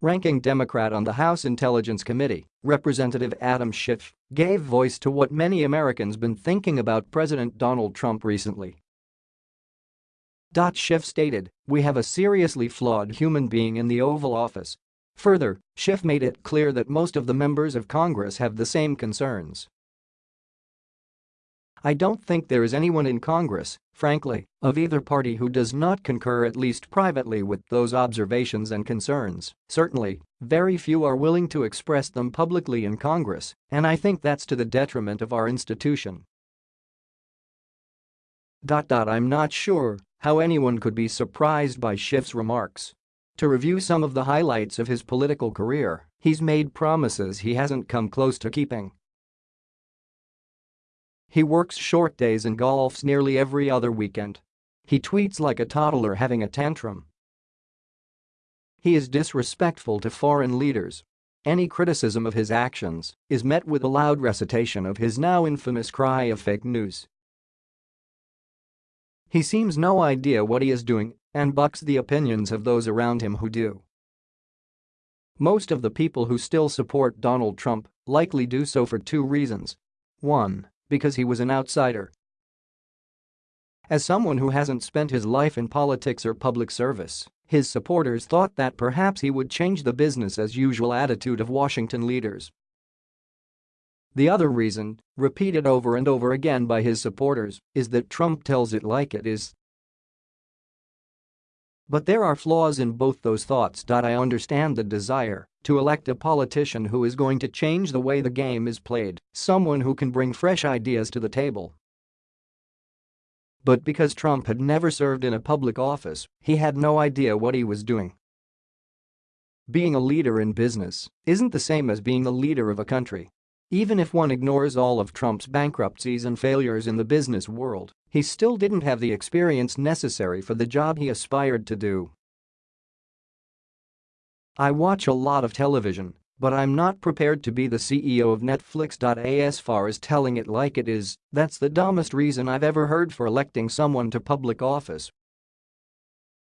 Ranking Democrat on the House Intelligence Committee, Representative Adam Schiff, gave voice to what many Americans been thinking about President Donald Trump recently. Schiff stated, we have a seriously flawed human being in the Oval Office. Further, Schiff made it clear that most of the members of Congress have the same concerns. I don't think there is anyone in Congress, frankly, of either party who does not concur at least privately with those observations and concerns. Certainly, very few are willing to express them publicly in Congress, and I think that's to the detriment of our institution. I'm not sure how anyone could be surprised by Schiff's remarks. To review some of the highlights of his political career, he's made promises he hasn't come close to keeping. He works short days and golfs nearly every other weekend. He tweets like a toddler having a tantrum. He is disrespectful to foreign leaders. Any criticism of his actions is met with a loud recitation of his now infamous cry of fake news. He seems no idea what he is doing and bucks the opinions of those around him who do. Most of the people who still support Donald Trump likely do so for two reasons. 1 because he was an outsider. As someone who hasn't spent his life in politics or public service, his supporters thought that perhaps he would change the business-as-usual attitude of Washington leaders. The other reason, repeated over and over again by his supporters, is that Trump tells it like it is. But there are flaws in both those thoughts. I understand the desire to elect a politician who is going to change the way the game is played, someone who can bring fresh ideas to the table. But because Trump had never served in a public office, he had no idea what he was doing. Being a leader in business isn't the same as being the leader of a country. Even if one ignores all of Trump's bankruptcies and failures in the business world, he still didn't have the experience necessary for the job he aspired to do. I watch a lot of television, but I'm not prepared to be the CEO of Netflix. As far as telling it like it is, that's the dumbest reason I've ever heard for electing someone to public office.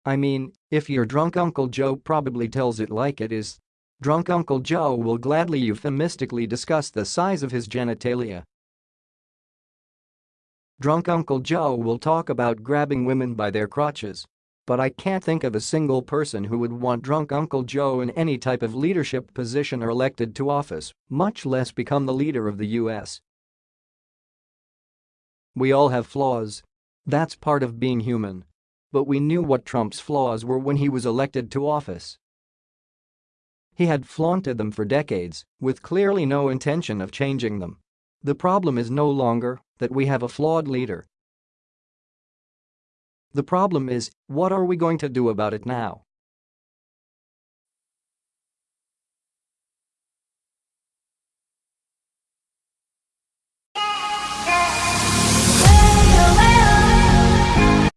I mean, if your drunk Uncle Joe probably tells it like it is. Drunk Uncle Joe will gladly euphemistically discuss the size of his genitalia. Drunk Uncle Joe will talk about grabbing women by their crotches but I can't think of a single person who would want drunk Uncle Joe in any type of leadership position or elected to office, much less become the leader of the US. We all have flaws. That's part of being human. But we knew what Trump's flaws were when he was elected to office. He had flaunted them for decades, with clearly no intention of changing them. The problem is no longer that we have a flawed leader, the problem is, what are we going to do about it now?